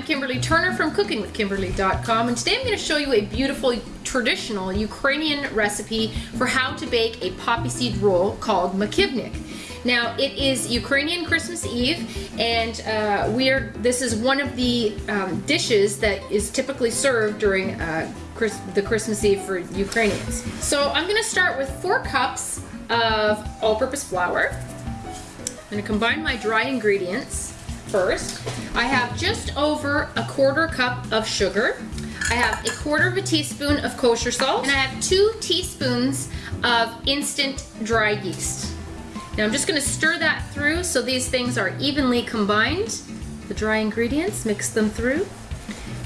I'm Kimberly Turner from cookingwithkimberly.com and today I'm going to show you a beautiful traditional Ukrainian recipe for how to bake a poppy seed roll called makivnik. Now it is Ukrainian Christmas Eve and uh, we are, this is one of the um, dishes that is typically served during uh, Chris, the Christmas Eve for Ukrainians. So I'm going to start with four cups of all-purpose flour. I'm going to combine my dry ingredients first. I have just over a quarter cup of sugar. I have a quarter of a teaspoon of kosher salt, and I have two teaspoons of instant dry yeast. Now I'm just gonna stir that through so these things are evenly combined. The dry ingredients, mix them through.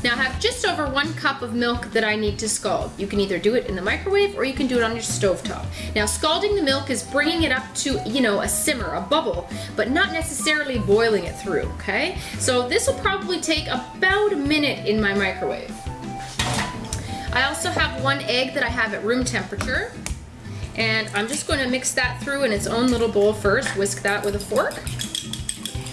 Now I have just over one cup of milk that I need to scald. You can either do it in the microwave or you can do it on your stove top. Now scalding the milk is bringing it up to, you know, a simmer, a bubble, but not necessarily boiling it through, okay? So this will probably take about a minute in my microwave. I also have one egg that I have at room temperature. And I'm just going to mix that through in its own little bowl first, whisk that with a fork.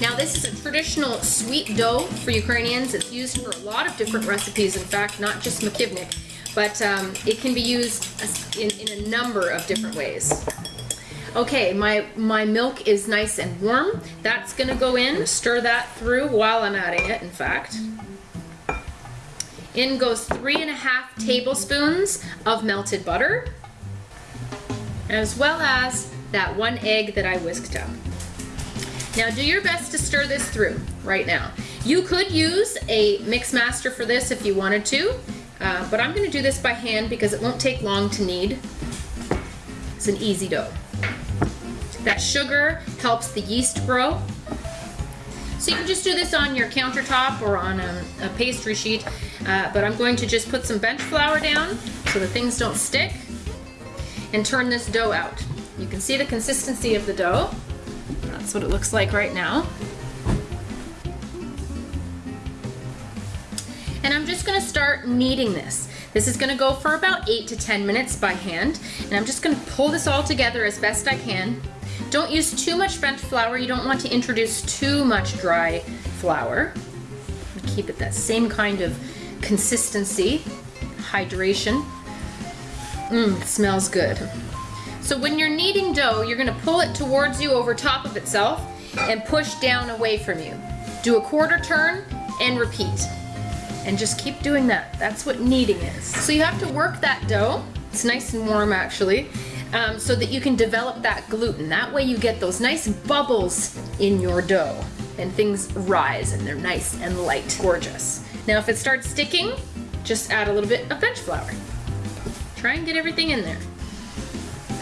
Now this is a traditional sweet dough for Ukrainians. It's used for a lot of different recipes, in fact, not just makivnik, but um, it can be used in, in a number of different ways. Okay, my, my milk is nice and warm. That's gonna go in, stir that through while I'm adding it, in fact. In goes three and a half tablespoons of melted butter, as well as that one egg that I whisked up. Now do your best to stir this through right now. You could use a mix master for this if you wanted to, uh, but I'm gonna do this by hand because it won't take long to knead. It's an easy dough. That sugar helps the yeast grow. So you can just do this on your countertop or on a, a pastry sheet, uh, but I'm going to just put some bench flour down so the things don't stick and turn this dough out. You can see the consistency of the dough. That's what it looks like right now. And I'm just gonna start kneading this. This is gonna go for about eight to 10 minutes by hand. And I'm just gonna pull this all together as best I can. Don't use too much bench flour. You don't want to introduce too much dry flour. Keep it that same kind of consistency, hydration. Mmm, smells good. So when you're kneading dough, you're gonna pull it towards you over top of itself and push down away from you. Do a quarter turn and repeat. And just keep doing that. That's what kneading is. So you have to work that dough. It's nice and warm actually. Um, so that you can develop that gluten. That way you get those nice bubbles in your dough and things rise and they're nice and light. Gorgeous. Now if it starts sticking, just add a little bit of bench flour. Try and get everything in there.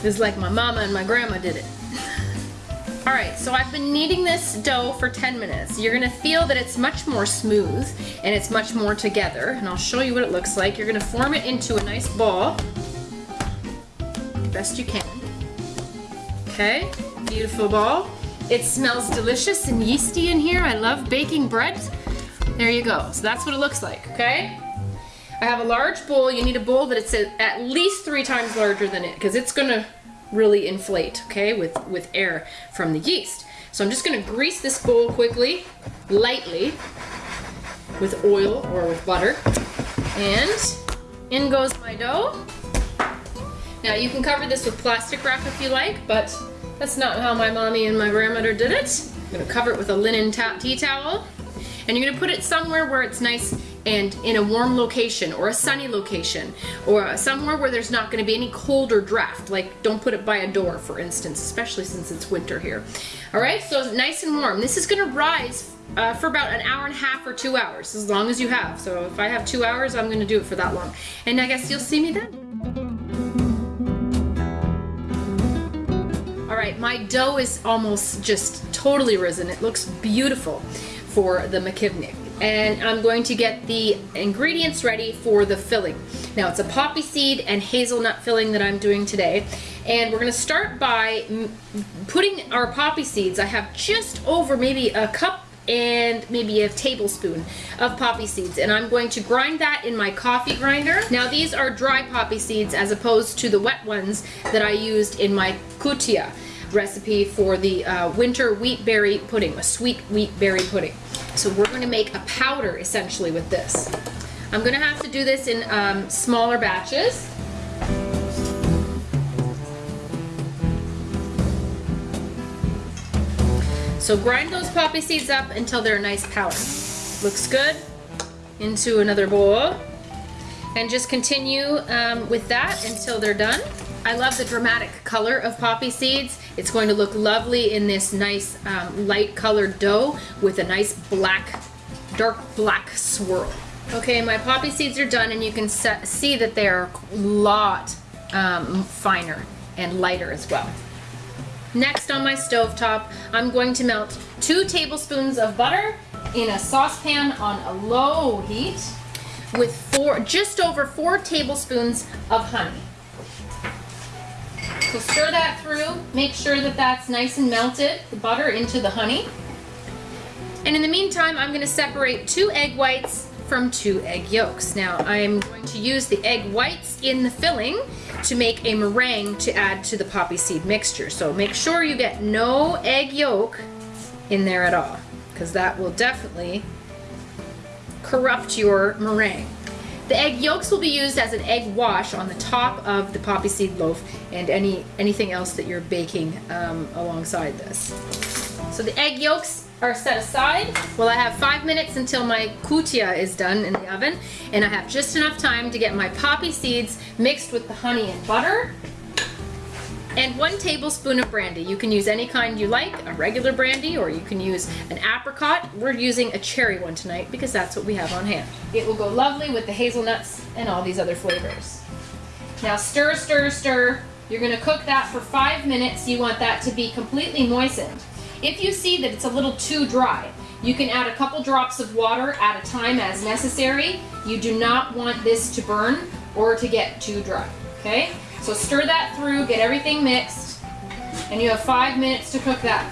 It's like my mama and my grandma did it. All right, so I've been kneading this dough for 10 minutes. You're gonna feel that it's much more smooth and it's much more together, and I'll show you what it looks like. You're gonna form it into a nice ball, best you can. Okay, beautiful ball. It smells delicious and yeasty in here. I love baking bread. There you go, so that's what it looks like, okay? I have a large bowl. You need a bowl that it's at least three times larger than it because it's gonna really inflate, okay, with, with air from the yeast. So I'm just gonna grease this bowl quickly, lightly, with oil or with butter. And in goes my dough. Now you can cover this with plastic wrap if you like, but that's not how my mommy and my grandmother did it. I'm gonna cover it with a linen tea towel. And you're gonna put it somewhere where it's nice and in a warm location or a sunny location or somewhere where there's not going to be any cold or draft like don't put it by a door for instance especially since it's winter here. All right so nice and warm. This is going to rise uh, for about an hour and a half or two hours as long as you have. So if I have two hours I'm going to do it for that long. And I guess you'll see me then. All right my dough is almost just totally risen. It looks beautiful for the makivnik and I'm going to get the ingredients ready for the filling. Now it's a poppy seed and hazelnut filling that I'm doing today and we're going to start by putting our poppy seeds. I have just over maybe a cup and maybe a tablespoon of poppy seeds and I'm going to grind that in my coffee grinder. Now these are dry poppy seeds as opposed to the wet ones that I used in my kutia recipe for the uh, winter wheat berry pudding, a sweet wheat berry pudding. So we're gonna make a powder essentially with this. I'm gonna have to do this in um, smaller batches. So grind those poppy seeds up until they're a nice powder. Looks good. Into another bowl. And just continue um, with that until they're done. I love the dramatic color of poppy seeds. It's going to look lovely in this nice um, light colored dough with a nice black, dark black swirl. Okay, my poppy seeds are done and you can see that they're a lot um, finer and lighter as well. Next on my stove top, I'm going to melt two tablespoons of butter in a saucepan on a low heat with four, just over four tablespoons of honey. So stir that through, make sure that that's nice and melted, the butter into the honey. And in the meantime, I'm gonna separate two egg whites from two egg yolks. Now I'm going to use the egg whites in the filling to make a meringue to add to the poppy seed mixture. So make sure you get no egg yolk in there at all because that will definitely corrupt your meringue. The egg yolks will be used as an egg wash on the top of the poppy seed loaf and any anything else that you're baking um, alongside this. So the egg yolks are set aside. Well, I have five minutes until my kutia is done in the oven, and I have just enough time to get my poppy seeds mixed with the honey and butter and one tablespoon of brandy. You can use any kind you like, a regular brandy, or you can use an apricot. We're using a cherry one tonight because that's what we have on hand. It will go lovely with the hazelnuts and all these other flavors. Now stir, stir, stir. You're gonna cook that for five minutes. You want that to be completely moistened. If you see that it's a little too dry, you can add a couple drops of water at a time as necessary. You do not want this to burn or to get too dry, okay? So stir that through, get everything mixed, and you have five minutes to cook that.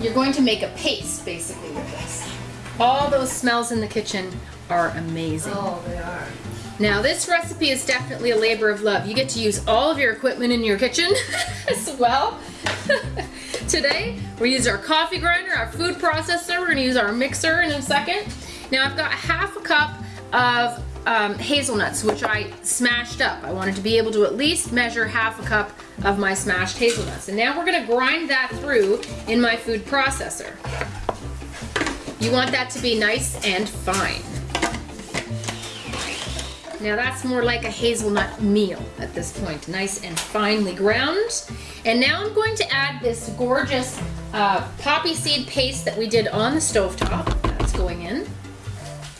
You're going to make a paste, basically, with this. All those smells in the kitchen are amazing. Oh, they are. Now, this recipe is definitely a labor of love. You get to use all of your equipment in your kitchen as well. Today, we use our coffee grinder, our food processor. We're gonna use our mixer in a second. Now, I've got half a cup of um, hazelnuts, which I smashed up. I wanted to be able to at least measure half a cup of my smashed hazelnuts. And now we're gonna grind that through in my food processor. You want that to be nice and fine. Now that's more like a hazelnut meal at this point, nice and finely ground. And now I'm going to add this gorgeous uh, poppy seed paste that we did on the stove top. That's going in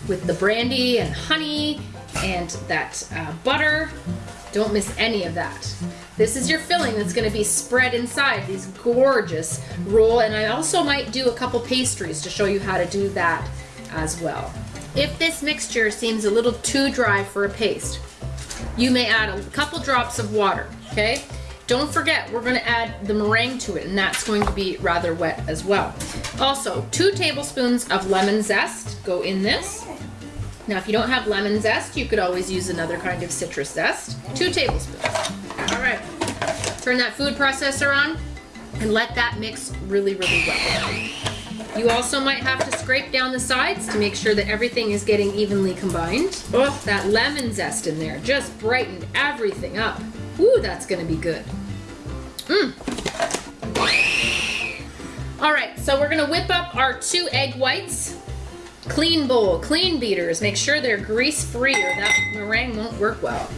with the brandy and honey and that uh, butter. Don't miss any of that. This is your filling that's gonna be spread inside these gorgeous roll. And I also might do a couple pastries to show you how to do that as well. If this mixture seems a little too dry for a paste, you may add a couple drops of water, okay? Don't forget, we're gonna add the meringue to it and that's going to be rather wet as well. Also, two tablespoons of lemon zest go in this. Now, if you don't have lemon zest, you could always use another kind of citrus zest. Two tablespoons. All right, turn that food processor on and let that mix really, really well. You also might have to scrape down the sides to make sure that everything is getting evenly combined. Oh, that lemon zest in there just brightened everything up. Ooh, that's gonna be good. Mmm. All right, so we're gonna whip up our two egg whites Clean bowl, clean beaters. Make sure they're grease-free or that meringue won't work well.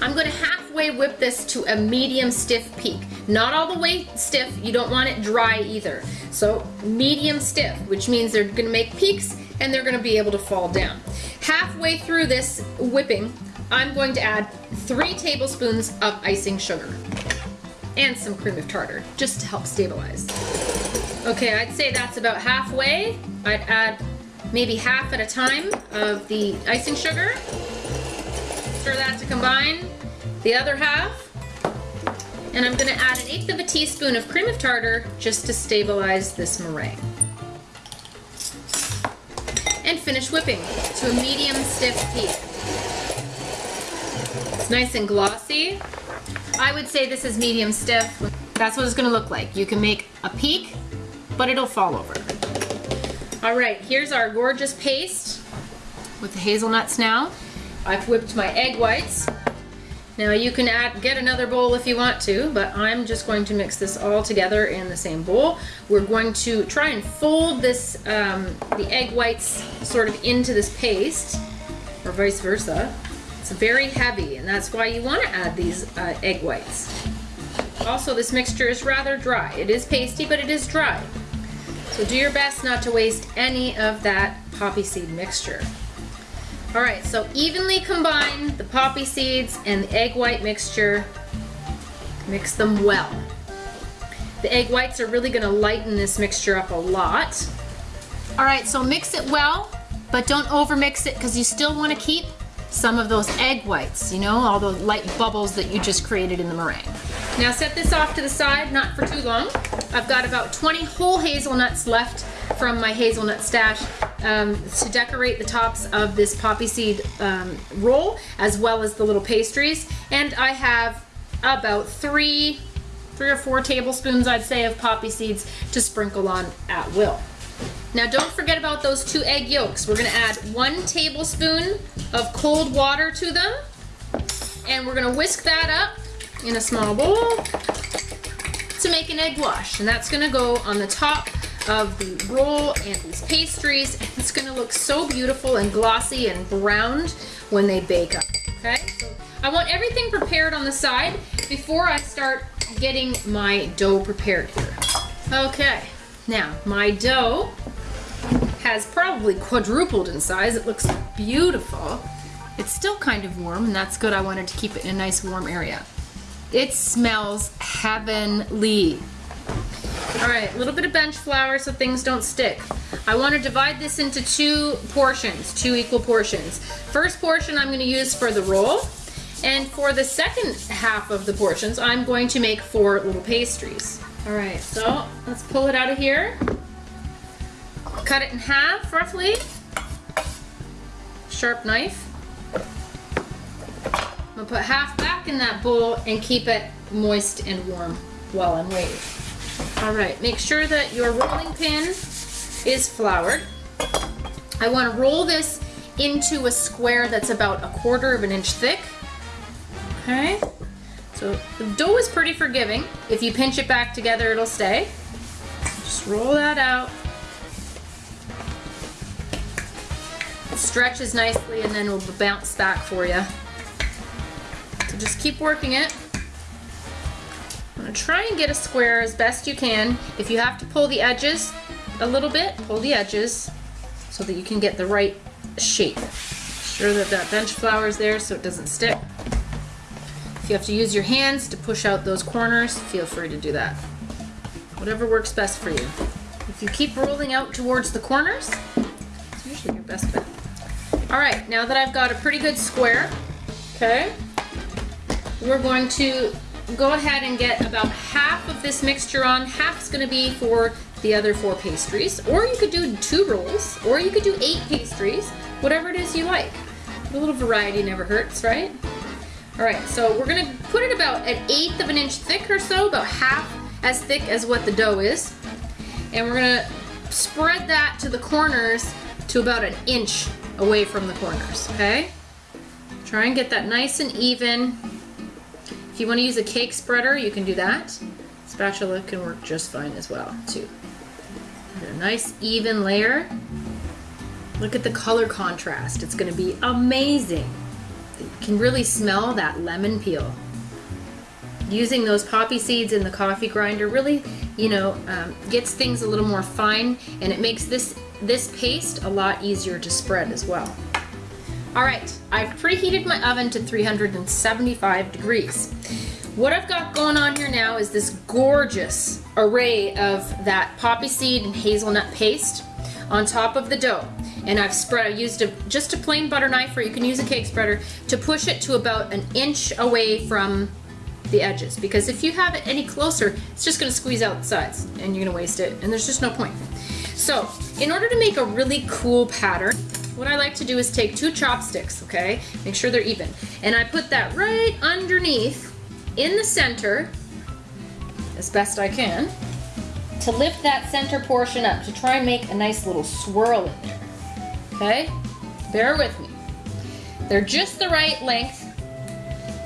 I'm gonna halfway whip this to a medium stiff peak. Not all the way stiff, you don't want it dry either. So medium stiff, which means they're gonna make peaks and they're gonna be able to fall down. Halfway through this whipping, I'm going to add three tablespoons of icing sugar and some cream of tartar, just to help stabilize. Okay, I'd say that's about halfway. I'd add maybe half at a time of the icing sugar. Stir that to combine. The other half. And I'm gonna add an eighth of a teaspoon of cream of tartar just to stabilize this meringue. And finish whipping to a medium stiff peak. It's nice and glossy. I would say this is medium stiff. That's what it's gonna look like. You can make a peak, but it'll fall over. All right, here's our gorgeous paste with the hazelnuts now. I've whipped my egg whites. Now you can add, get another bowl if you want to, but I'm just going to mix this all together in the same bowl. We're going to try and fold this, um, the egg whites sort of into this paste, or vice versa. It's very heavy, and that's why you want to add these uh, egg whites. Also, this mixture is rather dry. It is pasty, but it is dry. So do your best not to waste any of that poppy seed mixture. All right, so evenly combine the poppy seeds and the egg white mixture. Mix them well. The egg whites are really gonna lighten this mixture up a lot. All right, so mix it well, but don't overmix it because you still wanna keep some of those egg whites, you know, all those light bubbles that you just created in the meringue. Now set this off to the side, not for too long. I've got about 20 whole hazelnuts left from my hazelnut stash um, to decorate the tops of this poppy seed um, roll as well as the little pastries. And I have about three, three or four tablespoons, I'd say, of poppy seeds to sprinkle on at will. Now don't forget about those two egg yolks. We're gonna add one tablespoon of cold water to them and we're gonna whisk that up in a small bowl to make an egg wash. And that's gonna go on the top of the roll and these pastries. And It's gonna look so beautiful and glossy and browned when they bake up, okay? So I want everything prepared on the side before I start getting my dough prepared here. Okay, now my dough has probably quadrupled in size. It looks beautiful. It's still kind of warm and that's good. I wanted to keep it in a nice warm area. It smells heavenly. All right, a little bit of bench flour so things don't stick. I want to divide this into two portions, two equal portions. First portion I'm going to use for the roll, and for the second half of the portions, I'm going to make four little pastries. All right, so let's pull it out of here. Cut it in half, roughly. Sharp knife. I'm gonna put half back in that bowl and keep it moist and warm while I'm waiting. All right, make sure that your rolling pin is floured. I wanna roll this into a square that's about a quarter of an inch thick. Okay, so the dough is pretty forgiving. If you pinch it back together, it'll stay. Just roll that out. It stretches nicely and then it will bounce back for you. Just keep working it. I'm gonna try and get a square as best you can. If you have to pull the edges a little bit, pull the edges so that you can get the right shape. Sure that that bench flour is there so it doesn't stick. If you have to use your hands to push out those corners, feel free to do that. Whatever works best for you. If you keep rolling out towards the corners, it's usually your best bet. All right, now that I've got a pretty good square, okay, we're going to go ahead and get about half of this mixture on. Half's gonna be for the other four pastries, or you could do two rolls, or you could do eight pastries, whatever it is you like. A little variety never hurts, right? All right, so we're gonna put it about an eighth of an inch thick or so, about half as thick as what the dough is. And we're gonna spread that to the corners to about an inch away from the corners, okay? Try and get that nice and even. If you wanna use a cake spreader, you can do that. Spatula can work just fine as well, too. A nice even layer. Look at the color contrast. It's gonna be amazing. You can really smell that lemon peel. Using those poppy seeds in the coffee grinder really, you know, um, gets things a little more fine and it makes this, this paste a lot easier to spread as well. All right, I've preheated my oven to 375 degrees. What I've got going on here now is this gorgeous array of that poppy seed and hazelnut paste on top of the dough. And I've spread, I used a, just a plain butter knife or you can use a cake spreader to push it to about an inch away from the edges. Because if you have it any closer, it's just gonna squeeze out the sides and you're gonna waste it and there's just no point. So in order to make a really cool pattern, what I like to do is take two chopsticks, okay? Make sure they're even. And I put that right underneath in the center as best I can. to lift that center portion up to try and make a nice little swirl in there. Okay? Bear with me. They're just the right length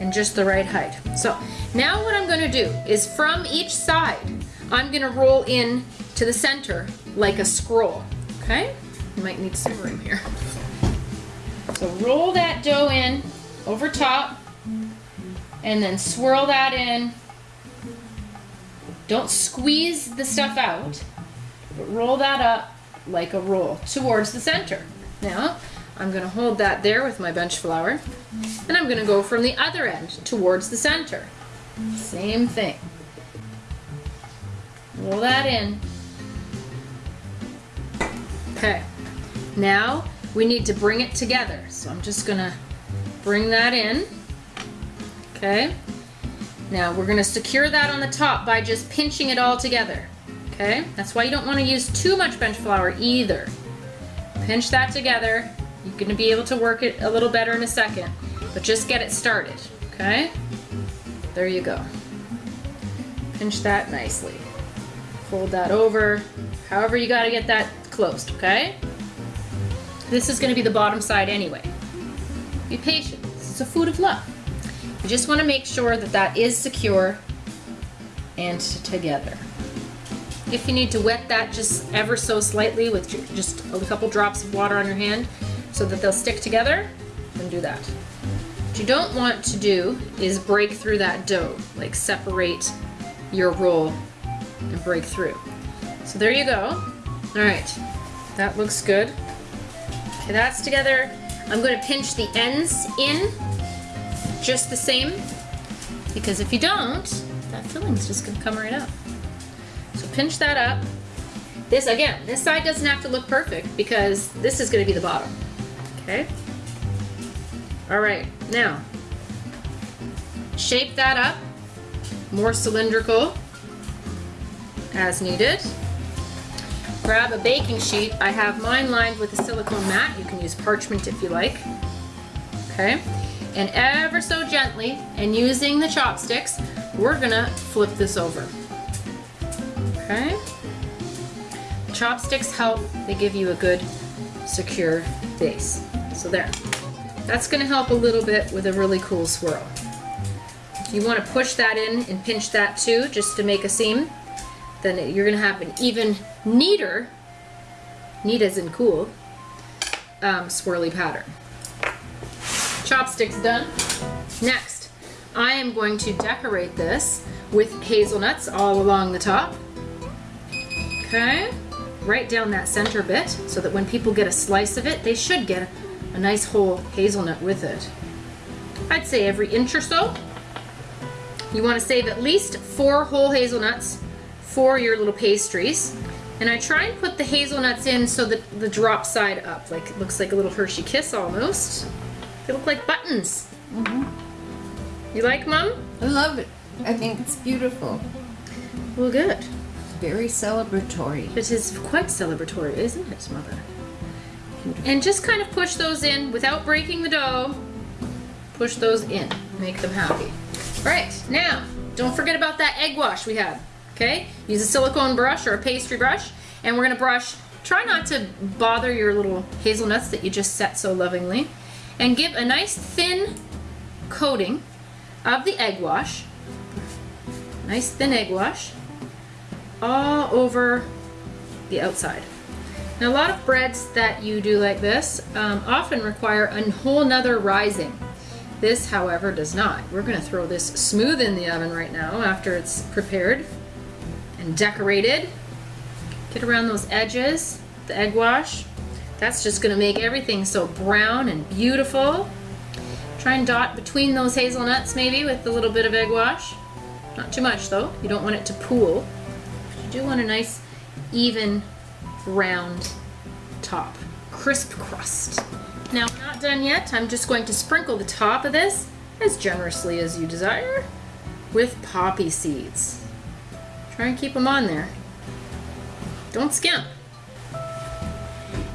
and just the right height. So now what I'm gonna do is from each side, I'm gonna roll in to the center like a scroll, okay? You might need some room here. So roll that dough in over top and then swirl that in. Don't squeeze the stuff out, but roll that up like a roll towards the center. Now, I'm gonna hold that there with my bench flour, and I'm gonna go from the other end towards the center. Same thing. Roll that in. Okay, now we need to bring it together. So I'm just gonna bring that in. Okay, now we're gonna secure that on the top by just pinching it all together. Okay, that's why you don't wanna use too much bench flour either. Pinch that together. You're gonna be able to work it a little better in a second, but just get it started, okay? There you go. Pinch that nicely. Fold that over. However you gotta get that closed, okay? This is gonna be the bottom side anyway. Be patient, is a food of love. You just wanna make sure that that is secure and together. If you need to wet that just ever so slightly with just a couple drops of water on your hand so that they'll stick together, then do that. What you don't want to do is break through that dough, like separate your roll and break through. So there you go. All right, that looks good. That's together. I'm going to pinch the ends in just the same because if you don't, that filling's just going to come right up. So pinch that up. This, again, this side doesn't have to look perfect because this is going to be the bottom. Okay? All right, now, shape that up, more cylindrical as needed. Grab a baking sheet. I have mine lined with a silicone mat. You can use parchment if you like. Okay, and ever so gently, and using the chopsticks, we're gonna flip this over. Okay? Chopsticks help, they give you a good secure base. So there. That's gonna help a little bit with a really cool swirl. You wanna push that in and pinch that too, just to make a seam. Then you're gonna have an even neater, neat as in cool, um, swirly pattern. Chopsticks done. Next, I am going to decorate this with hazelnuts all along the top. Okay, right down that center bit so that when people get a slice of it, they should get a nice whole hazelnut with it. I'd say every inch or so. You want to save at least four whole hazelnuts for your little pastries. And I try and put the hazelnuts in so that the drop side up, like it looks like a little Hershey Kiss almost. They look like buttons. Mm -hmm. You like, Mom? I love it. I think it's beautiful. Well, good. Very celebratory. It is quite celebratory, isn't it, Mother? And just kind of push those in without breaking the dough. Push those in. Make them happy. All right, now, don't forget about that egg wash we had. Okay? Use a silicone brush or a pastry brush, and we're gonna brush. Try not to bother your little hazelnuts that you just set so lovingly. And give a nice thin coating of the egg wash. Nice thin egg wash all over the outside. Now a lot of breads that you do like this um, often require a whole nother rising. This, however, does not. We're to throw this smooth in the oven right now after it's prepared and decorated. Get around those edges, the egg wash. That's just going to make everything so brown and beautiful. Try and dot between those hazelnuts maybe with a little bit of egg wash. Not too much though, you don't want it to pool. But You do want a nice even round top. Crisp crust. Now, not done yet. I'm just going to sprinkle the top of this as generously as you desire with poppy seeds. Try and keep them on there. Don't skimp.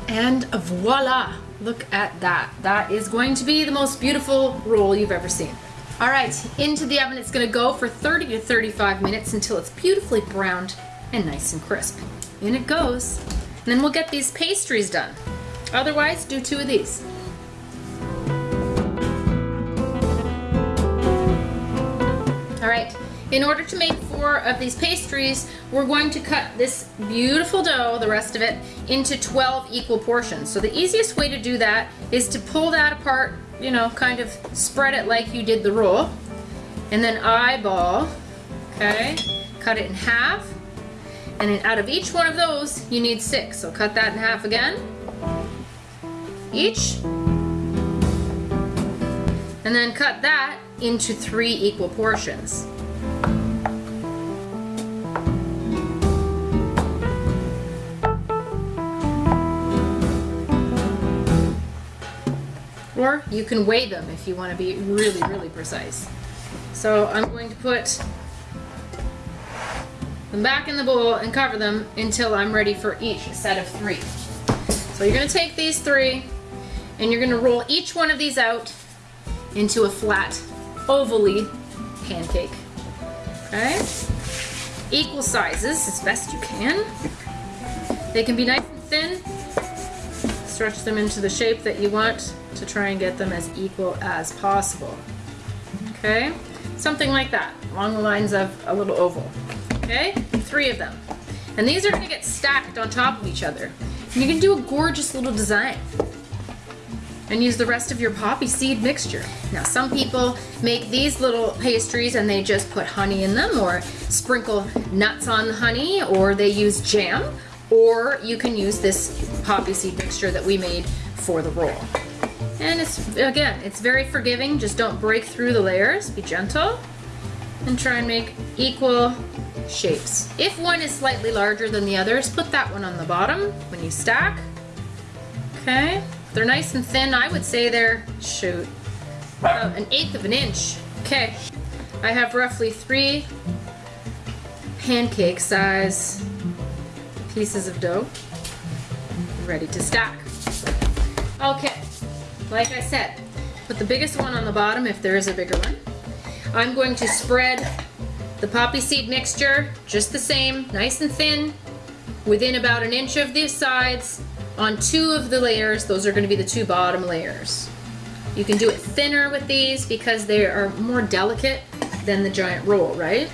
And voila! Look at that. That is going to be the most beautiful roll you've ever seen. All right, into the oven it's gonna go for 30 to 35 minutes until it's beautifully browned and nice and crisp. In it goes. And then we'll get these pastries done. Otherwise, do two of these. In order to make four of these pastries, we're going to cut this beautiful dough, the rest of it, into 12 equal portions. So the easiest way to do that is to pull that apart, you know, kind of spread it like you did the roll, and then eyeball, okay? Cut it in half, and then out of each one of those, you need six. So cut that in half again, each, and then cut that into three equal portions. Or you can weigh them if you want to be really, really precise. So I'm going to put them back in the bowl and cover them until I'm ready for each set of three. So you're going to take these three and you're going to roll each one of these out into a flat, ovally pancake. Okay? Equal sizes as best you can. They can be nice and thin. Stretch them into the shape that you want to try and get them as equal as possible. Okay? Something like that, along the lines of a little oval. Okay? Three of them. And these are to get stacked on top of each other. And you can do a gorgeous little design and use the rest of your poppy seed mixture. Now some people make these little pastries and they just put honey in them or sprinkle nuts on the honey or they use jam or you can use this poppy seed mixture that we made for the roll. And it's, again, it's very forgiving. Just don't break through the layers. Be gentle and try and make equal shapes. If one is slightly larger than the others, put that one on the bottom when you stack. Okay. They're nice and thin. I would say they're, shoot, about an eighth of an inch. Okay, I have roughly three pancake size pieces of dough ready to stack. Okay, like I said, put the biggest one on the bottom if there is a bigger one. I'm going to spread the poppy seed mixture just the same, nice and thin, within about an inch of the sides on two of the layers. Those are going to be the two bottom layers. You can do it thinner with these because they are more delicate than the giant roll, right?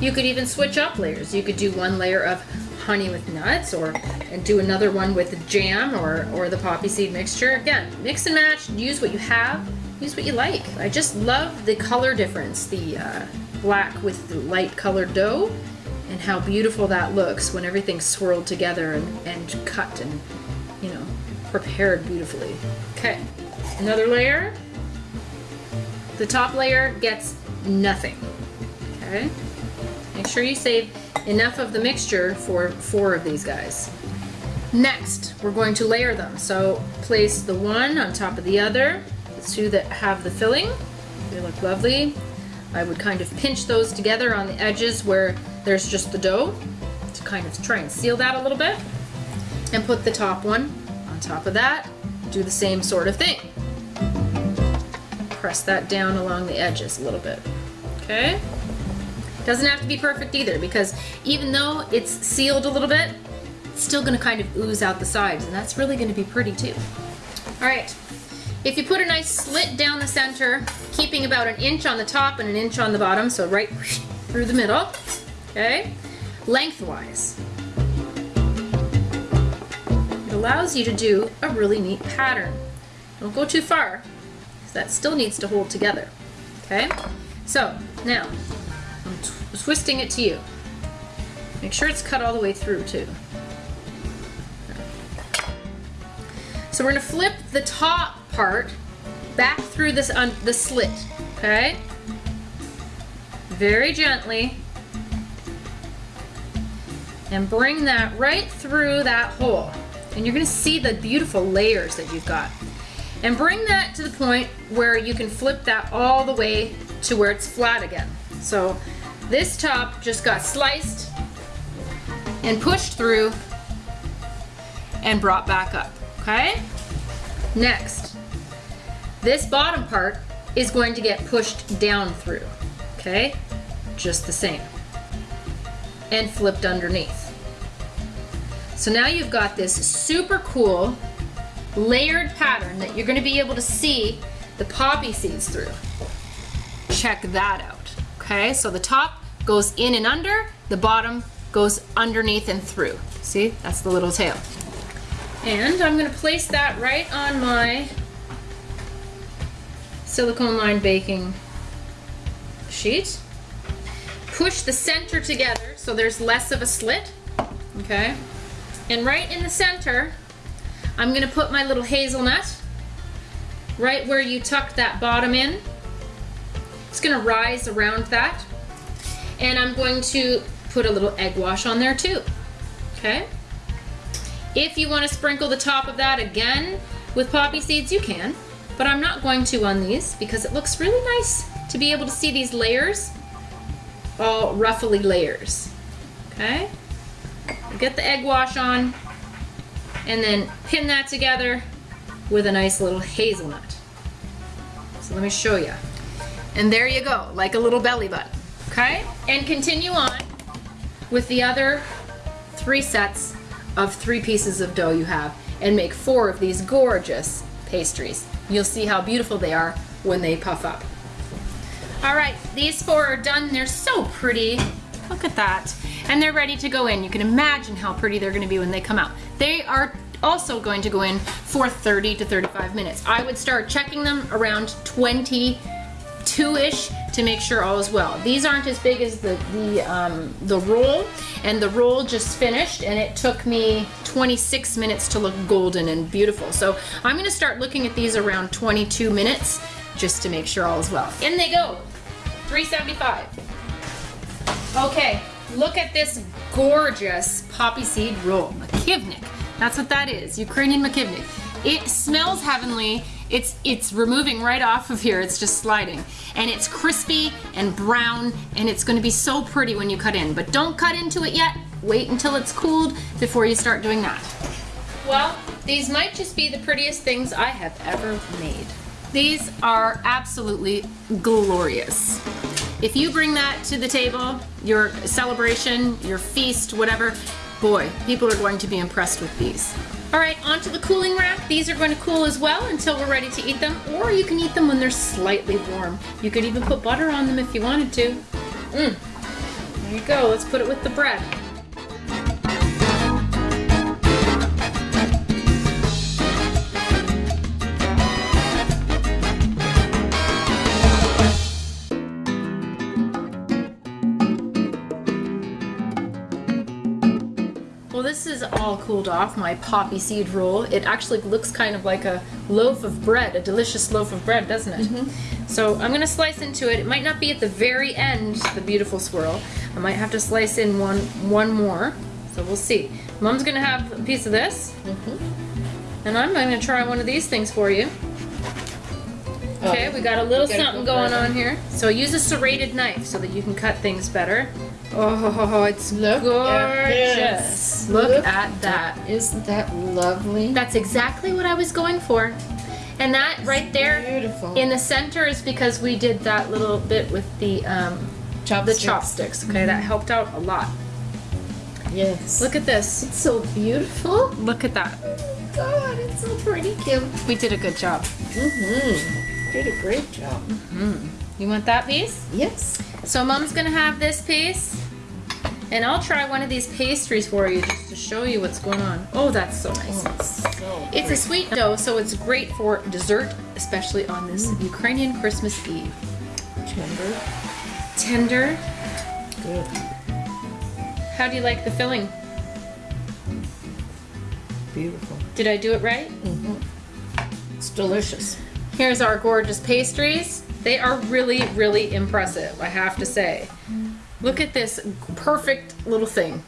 You could even switch up layers. You could do one layer of honey with nuts or and do another one with the jam or, or the poppy seed mixture. Again, mix and match, use what you have, use what you like. I just love the color difference, the uh, black with the light colored dough and how beautiful that looks when everything's swirled together and, and cut and, you know, prepared beautifully. Okay, another layer. The top layer gets nothing, okay? Make sure you save enough of the mixture for four of these guys. Next, we're going to layer them. So place the one on top of the other, the two that have the filling. They look lovely. I would kind of pinch those together on the edges where there's just the dough to kind of try and seal that a little bit. And put the top one on top of that. Do the same sort of thing. Press that down along the edges a little bit. Okay? Doesn't have to be perfect either because even though it's sealed a little bit, it's still gonna kind of ooze out the sides and that's really gonna be pretty too. All right, if you put a nice slit down the center, keeping about an inch on the top and an inch on the bottom, so right through the middle, okay? Lengthwise. It allows you to do a really neat pattern. Don't go too far, because that still needs to hold together, okay? So, now, twisting it to you. Make sure it's cut all the way through, too. So we're gonna flip the top part back through this un the slit, okay? Very gently. And bring that right through that hole. And you're gonna see the beautiful layers that you've got. And bring that to the point where you can flip that all the way to where it's flat again. So this top just got sliced and pushed through and brought back up, okay? Next, this bottom part is going to get pushed down through, okay? Just the same. and flipped underneath. So now you've got this super cool layered pattern that you're gonna be able to see the poppy seeds through. Check that out, okay? So the top goes in and under, the bottom goes underneath and through. See, that's the little tail. And I'm gonna place that right on my silicone lined baking sheet. Push the center together so there's less of a slit, okay? And right in the center, I'm gonna put my little hazelnut right where you tucked that bottom in. It's gonna rise around that. And I'm going to put a little egg wash on there too, okay? If you wanna sprinkle the top of that again with poppy seeds, you can, but I'm not going to on these because it looks really nice to be able to see these layers, all ruffly layers, okay? Get the egg wash on, and then pin that together with a nice little hazelnut. So let me show you. And there you go, like a little belly button, okay? And continue on with the other three sets of three pieces of dough you have and make four of these gorgeous pastries. You'll see how beautiful they are when they puff up. All right, these four are done. They're so pretty. Look at that. And they're ready to go in. You can imagine how pretty they're gonna be when they come out. They are also going to go in for 30 to 35 minutes. I would start checking them around 22-ish to make sure all is well. These aren't as big as the, the, um, the roll, and the roll just finished, and it took me 26 minutes to look golden and beautiful. So I'm gonna start looking at these around 22 minutes just to make sure all is well. In they go, 375. Okay, look at this gorgeous poppy seed roll, Makivnik. That's what that is, Ukrainian Makivnik. It smells heavenly. It's it's removing right off of here. It's just sliding. And it's crispy and brown and it's going to be so pretty when you cut in. But don't cut into it yet. Wait until it's cooled before you start doing that. Well, these might just be the prettiest things I have ever made. These are absolutely glorious. If you bring that to the table, your celebration, your feast, whatever, boy, people are going to be impressed with these. All right, onto the cooling rack. These are going to cool as well until we're ready to eat them, or you can eat them when they're slightly warm. You could even put butter on them if you wanted to. Mmm. There you go. Let's put it with the bread. Is all cooled off, my poppy seed roll. It actually looks kind of like a loaf of bread, a delicious loaf of bread, doesn't it? So I'm gonna slice into it. It might not be at the very end, the beautiful swirl. I might have to slice in one, one more. So we'll see. Mom's gonna have a piece of this. And I'm gonna try one of these things for you. Okay, we got a little something going on here. So use a serrated knife so that you can cut things better. Oh, it's Look gorgeous. this. Look, Look at that. Isn't that lovely? That's exactly what I was going for. And that right there Beautiful. in the center is because we did that little bit with the um, the Chopsticks. chopsticks. Okay, that helped out a lot. Yes. Look at this. It's so beautiful. Look at that. Oh, my God, it's so pretty, Kim. We did a good job. Mm-hmm. Did a great job. Hmm. You want that piece? Yes. So mom's gonna have this piece. And I'll try one of these pastries for you just to show you what's going on. Oh, that's so nice. Oh, it's so It's a sweet dough, so it's great for dessert, especially on this mm. Ukrainian Christmas Eve. tender. Tender. Good. How do you like the filling? Beautiful. Did I do it right? Mm-hmm. It's delicious. Here's our gorgeous pastries. They are really, really impressive, I have to say. Look at this perfect little thing.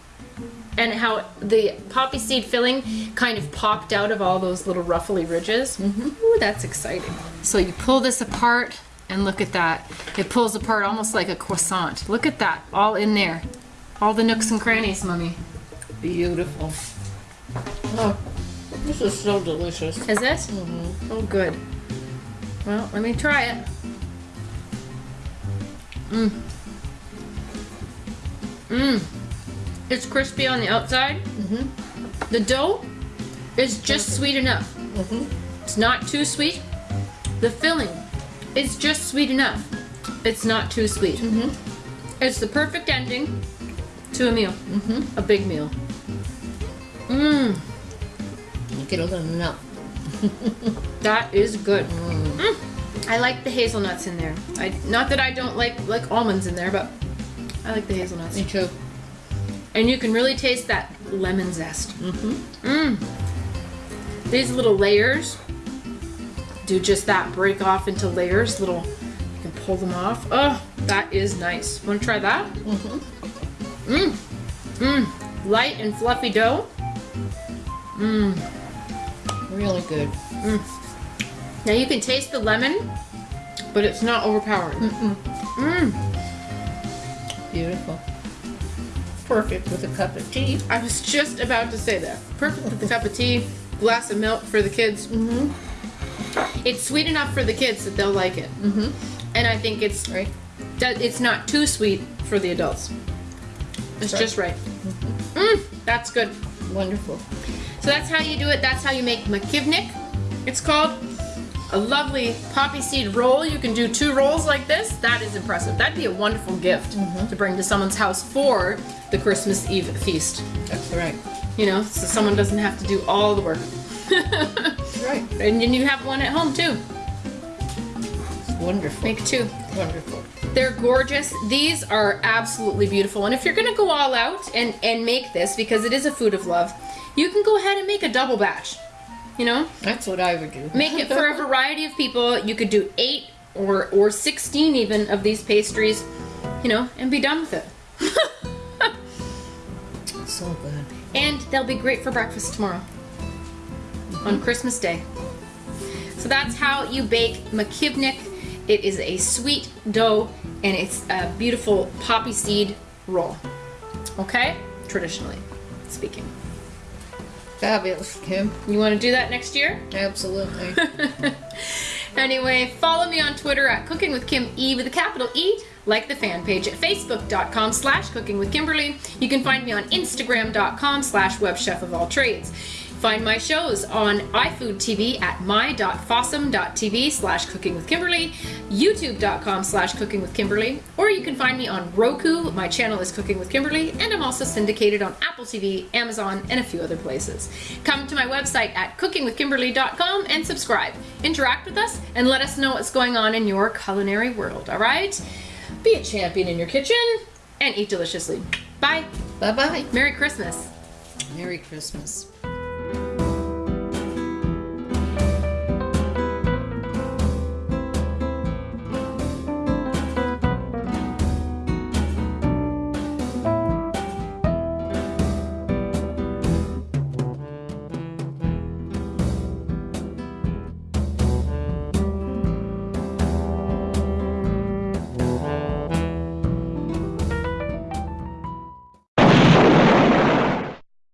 And how the poppy seed filling kind of popped out of all those little ruffly ridges. Mm-hmm. Ooh, that's exciting. So you pull this apart and look at that. It pulls apart almost like a croissant. Look at that, all in there. All the nooks and crannies, Mummy. Beautiful. Oh, this is so delicious. Is it? Mm-hmm. Oh, good. Well, let me try it. Mmm. Mmm. It's crispy on the outside. Mhm. The dough is just sweet enough. Mhm. It's not too sweet. The filling is just sweet enough. It's not too sweet. Mhm. It's the perfect ending to a meal. Mhm. A big meal. Mmm, Get a little nut. that is good. Mm. I like the hazelnuts in there. I not that I don't like like almonds in there, but I like the hazelnuts. Me too. And you can really taste that lemon zest. Mm-hmm. Mmm. These little layers do just that. Break off into layers. Little, you can pull them off. Oh, that is nice. Want to try that? Mm-hmm. Mmm. Mmm. Light and fluffy dough. Mmm. Really good. Mm. Now you can taste the lemon, but it's not overpowering. Mm Mmm. Beautiful. Perfect with a cup of tea. I was just about to say that. Perfect with a cup of tea, glass of milk for the kids. Mm-hmm. It's sweet enough for the kids that they'll like it. Mm-hmm. And I think it's Right? it's not too sweet for the adults. It's Right. just right. Mm, that's good. Wonderful. So that's how you do it. That's how you make makovnik. It's called a lovely poppy seed roll. You can do two rolls like this. That is impressive. That'd be a wonderful gift mm-hmm. to bring to someone's house for the Christmas Eve feast. That's right. You know, so someone doesn't have to do all the work. Right. and then you have one at home too. It's wonderful. Make two. Wonderful. They're gorgeous. These are absolutely beautiful. And if you're gonna go all out and, and make this, because it is a food of love, you can go ahead and make a double batch. You know? That's what I would do. Make it for a variety of people. You could do eight or or sixteen even of these pastries, you know, and be done with it. so good. and they'll be great for breakfast tomorrow on Christmas Day. So that's how you bake makovnik. It is a sweet dough and it's a beautiful poppy seed roll. Okay? Traditionally speaking. Fabulous, Kim. You want to do that next year? Absolutely. Anyway, follow me on Twitter at Cooking with Kim E with a capital E. Like the fan page at facebook.com slash cooking with Kimberly. You can find me on instagram.com slash webchef of all trades. Find my shows on iFood TV at my.fossum.tv slash cooking with Kimberly, youtube.com slash cooking with Kimberly, or you can find me on Roku. My channel is Cooking with Kimberly, and I'm also syndicated on Apple TV, Amazon, and a few other places. Come to my website at cookingwithkimberly.com and subscribe. Interact with us and let us know what's going on in your culinary world, all right? Be a champion in your kitchen and eat deliciously. Bye. bye bye. Merry Christmas. Merry Christmas.